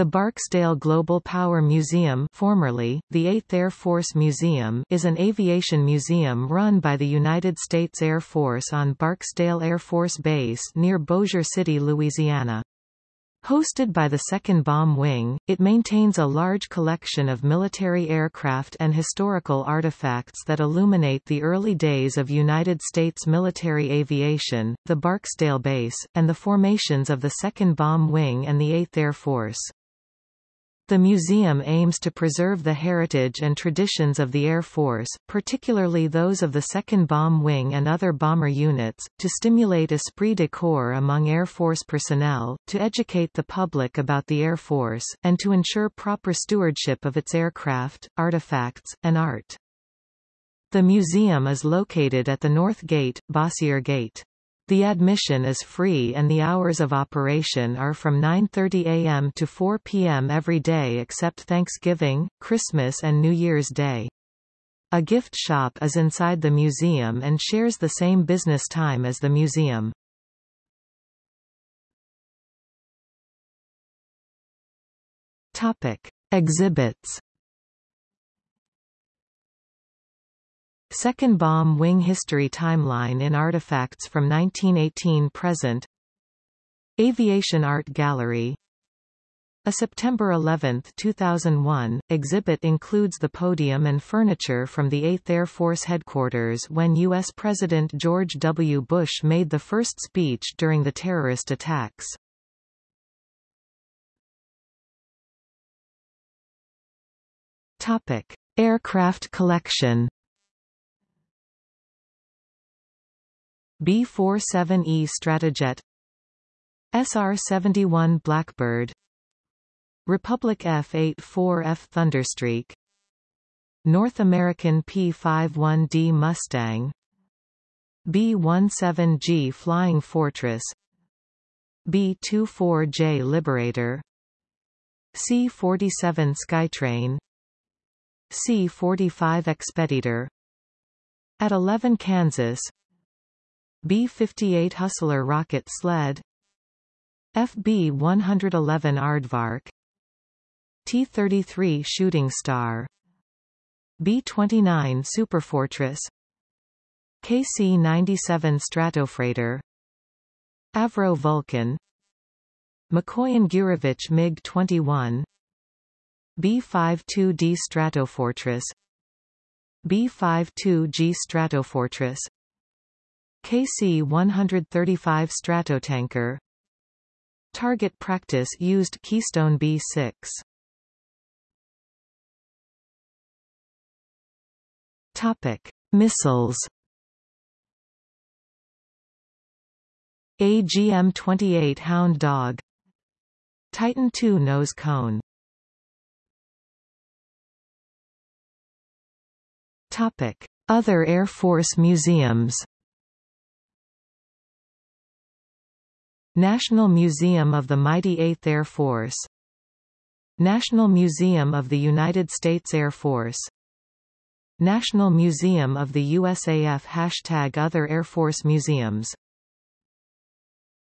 The Barksdale Global Power Museum formerly, the 8th Air Force Museum is an aviation museum run by the United States Air Force on Barksdale Air Force Base near Bossier City, Louisiana. Hosted by the 2nd Bomb Wing, it maintains a large collection of military aircraft and historical artifacts that illuminate the early days of United States military aviation, the Barksdale Base, and the formations of the 2nd Bomb Wing and the 8th Air Force. The museum aims to preserve the heritage and traditions of the Air Force, particularly those of the 2nd Bomb Wing and other bomber units, to stimulate esprit de corps among Air Force personnel, to educate the public about the Air Force, and to ensure proper stewardship of its aircraft, artifacts, and art. The museum is located at the North Gate, Bossier Gate. The admission is free and the hours of operation are from 9.30 a.m. to 4 p.m. every day except Thanksgiving, Christmas and New Year's Day. A gift shop is inside the museum and shares the same business time as the museum. Topic. Exhibits Second Bomb Wing History Timeline in Artifacts from 1918-present Aviation Art Gallery A September 11, 2001, exhibit includes the podium and furniture from the 8th Air Force Headquarters when U.S. President George W. Bush made the first speech during the terrorist attacks. Topic. Aircraft collection B-47E Stratojet SR-71 Blackbird. Republic F-84F Thunderstreak. North American P-51D Mustang. B-17G Flying Fortress. B-24J Liberator. C-47 Skytrain. C-45 Expeditor. At 11 Kansan B-58 Hustler rocket sled. FB-111 Aardvark. T-33 Shooting Star. B-29 Superfortress. KC-97 Stratofreighter. Avro Vulcan. Mikoyan Gurevich MiG-21 B-52D Stratofortress. B-52G Stratofortress KC-135 Stratotanker. Target practice used Keystone B-6 Topic: Missiles. AGM-28 Hound Dog. Titan II nose cone. Topic: Other Air Force museums National Museum of the Mighty Eighth Air Force. National Museum of the United States Air Force. National Museum of the USAF Hashtag Other Air Force Museums